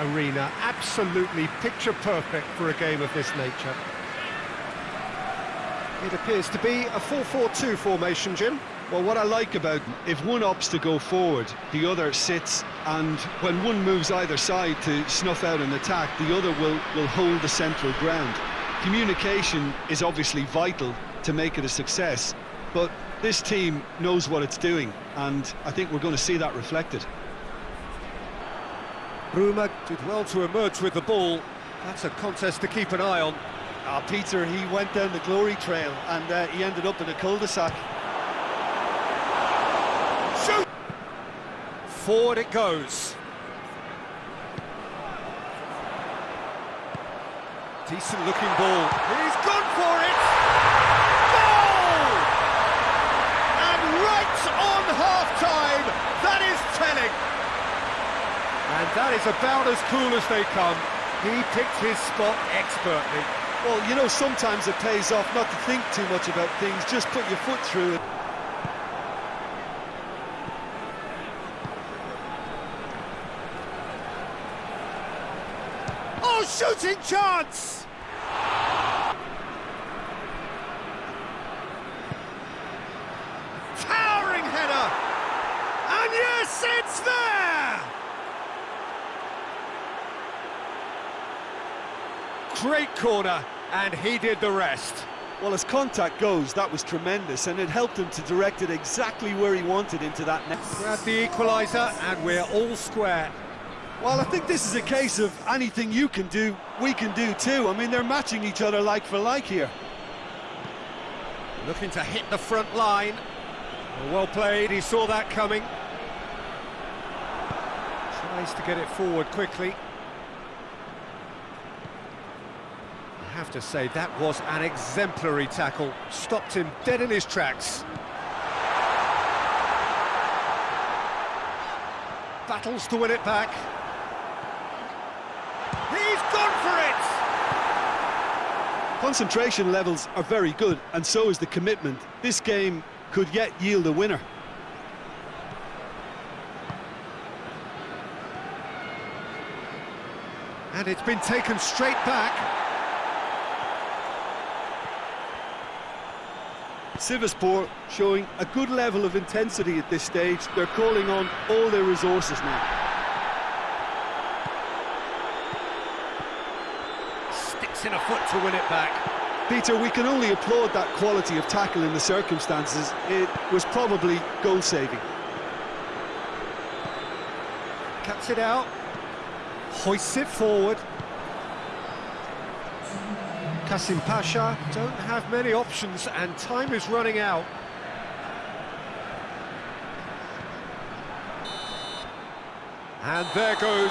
arena. Absolutely picture perfect for a game of this nature. It appears to be a 4-4-2 formation, Jim. Well, what I like about if one opts to go forward, the other sits, and when one moves either side to snuff out an attack, the other will, will hold the central ground. Communication is obviously vital to make it a success, but this team knows what it's doing, and I think we're going to see that reflected. Bruma did well to emerge with the ball. That's a contest to keep an eye on. Ah, Peter, he went down the glory trail, and uh, he ended up in a cul-de-sac. Shoot! Forward it goes. Decent looking ball. He's gone for it! Goal! And right on half-time, that is telling. And that is about as cool as they come. He picked his spot expertly. Well, you know, sometimes it pays off not to think too much about things, just put your foot through it. Oh, shooting chance! Towering header! And yes, it's there! Great corner, and he did the rest. Well, as contact goes, that was tremendous, and it helped him to direct it exactly where he wanted into that net. Grab the equaliser, and we're all square. Well, I think this is a case of anything you can do, we can do too. I mean, they're matching each other like for like here. Looking to hit the front line. Well played, he saw that coming. Tries to get it forward quickly. Have to say, that was an exemplary tackle. Stopped him dead in his tracks. Battles to win it back. He's gone for it! Concentration levels are very good, and so is the commitment. This game could yet yield a winner. And it's been taken straight back. Sivaspor showing a good level of intensity at this stage. They're calling on all their resources now. Sticks in a foot to win it back. Peter, we can only applaud that quality of tackle in the circumstances. It was probably goal-saving. Cuts it out. Hoists it forward. Kasımpaşa don't have many options and time is running out. And there goes